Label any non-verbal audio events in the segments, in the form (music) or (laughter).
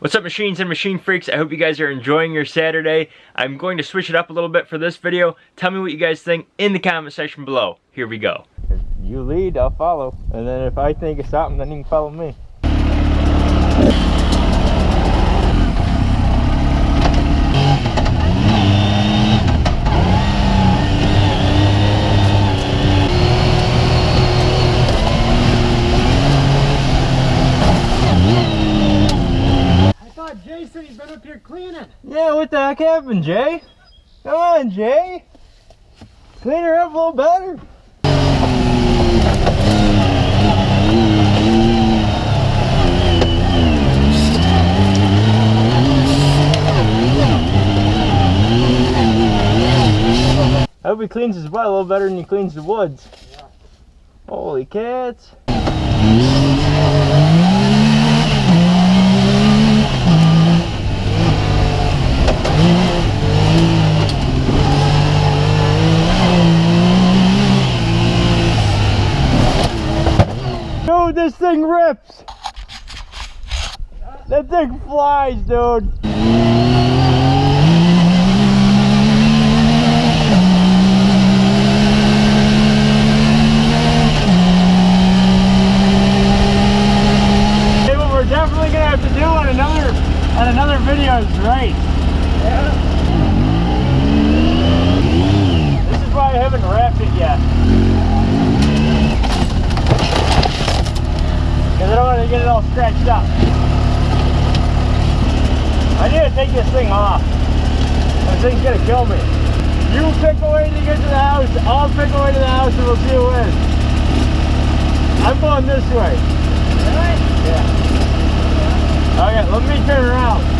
What's up machines and machine freaks? I hope you guys are enjoying your Saturday. I'm going to switch it up a little bit for this video. Tell me what you guys think in the comment section below. Here we go. If you lead, I'll follow. And then if I think of something, then you can follow me. Cleaning. Yeah, what the heck happened, Jay? Come on, Jay. Clean her up a little better. I hope he cleans his butt a little better than he cleans the woods. Holy cats. Dude, this thing rips. That thing flies, dude. Hey, what we're definitely gonna have to do on another on another video is race. This is why I haven't wrapped it yet. Because I don't want to get it all scratched up. I need to take this thing off. This thing's gonna kill me. You pick a way to get to the house, I'll pick a way to the house and we'll see who wins. I'm going this way. Really? Yeah. Okay, let me turn around.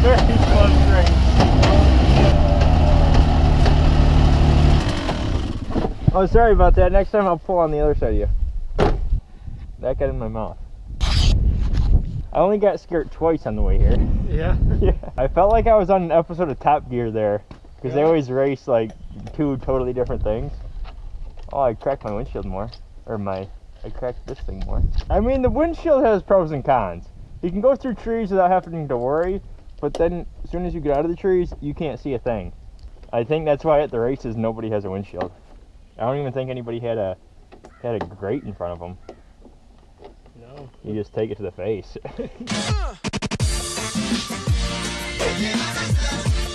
Very close. Oh, sorry about that. Next time I'll pull on the other side of you. That got in my mouth. I only got scared twice on the way here. Yeah. (laughs) yeah. I felt like I was on an episode of Top Gear there. Because they always race like two totally different things. Oh, I cracked my windshield more. Or my, I cracked this thing more. I mean, the windshield has pros and cons. You can go through trees without having to worry, but then as soon as you get out of the trees, you can't see a thing. I think that's why at the races nobody has a windshield. I don't even think anybody had a had a grate in front of them. No. You just take it to the face. (laughs) Yeah.